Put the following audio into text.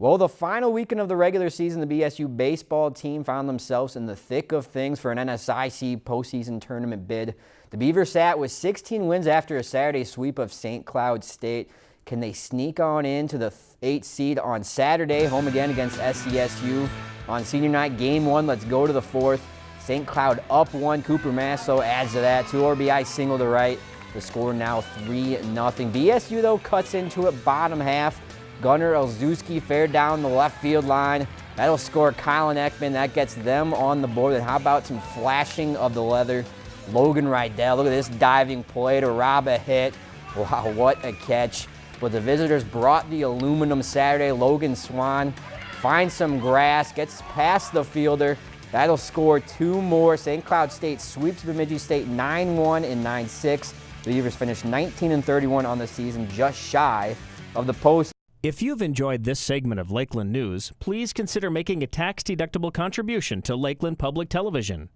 Well, the final weekend of the regular season, the BSU baseball team found themselves in the thick of things for an NSIC postseason tournament bid. The Beavers sat with 16 wins after a Saturday sweep of St. Cloud State. Can they sneak on into the 8th seed on Saturday, home again against SCSU on senior night? Game one, let's go to the fourth. St. Cloud up one. Cooper Masso adds to that. Two RBI single to right. The score now 3-0. BSU, though, cuts into it bottom half. Gunnar Elzewski fared down the left field line. That'll score Colin Ekman. That gets them on the board. And how about some flashing of the leather? Logan Rydell, look at this diving play to rob a hit. Wow, what a catch. But the visitors brought the aluminum Saturday. Logan Swan finds some grass, gets past the fielder. That'll score two more. St. Cloud State sweeps Bemidji State 9-1 and 9-6. The Beavers finished 19 and 31 on the season, just shy of the post. If you've enjoyed this segment of Lakeland News, please consider making a tax-deductible contribution to Lakeland Public Television.